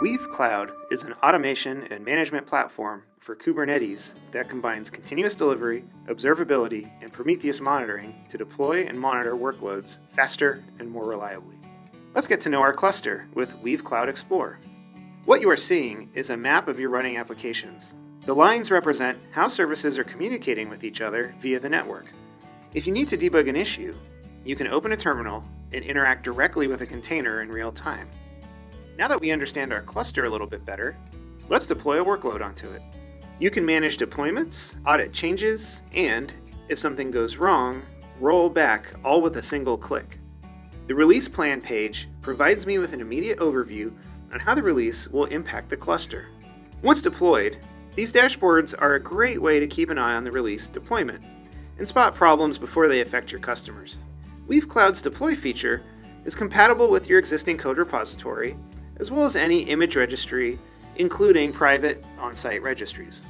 Weave Cloud is an automation and management platform for Kubernetes that combines continuous delivery, observability, and Prometheus monitoring to deploy and monitor workloads faster and more reliably. Let's get to know our cluster with Weave Cloud Explore. What you are seeing is a map of your running applications. The lines represent how services are communicating with each other via the network. If you need to debug an issue, you can open a terminal and interact directly with a container in real time. Now that we understand our cluster a little bit better, let's deploy a workload onto it. You can manage deployments, audit changes, and, if something goes wrong, roll back all with a single click. The release plan page provides me with an immediate overview on how the release will impact the cluster. Once deployed, these dashboards are a great way to keep an eye on the release deployment and spot problems before they affect your customers. Weave Cloud's deploy feature is compatible with your existing code repository as well as any image registry, including private on-site registries.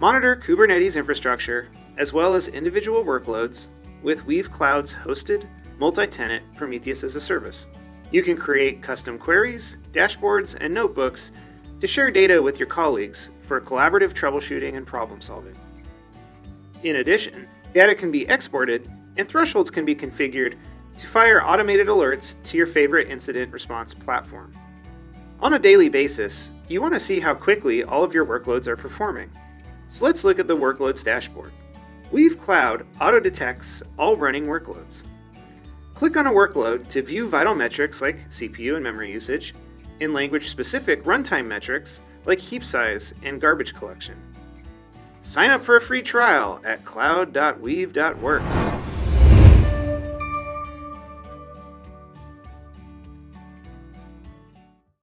Monitor Kubernetes infrastructure, as well as individual workloads, with Weave Cloud's hosted, multi-tenant Prometheus as a service. You can create custom queries, dashboards, and notebooks to share data with your colleagues for collaborative troubleshooting and problem solving. In addition, data can be exported and thresholds can be configured to fire automated alerts to your favorite incident response platform. On a daily basis, you want to see how quickly all of your workloads are performing. So let's look at the Workloads dashboard. Weave Cloud auto-detects all running workloads. Click on a workload to view vital metrics like CPU and memory usage, and language-specific runtime metrics like heap size and garbage collection. Sign up for a free trial at cloud.weave.works.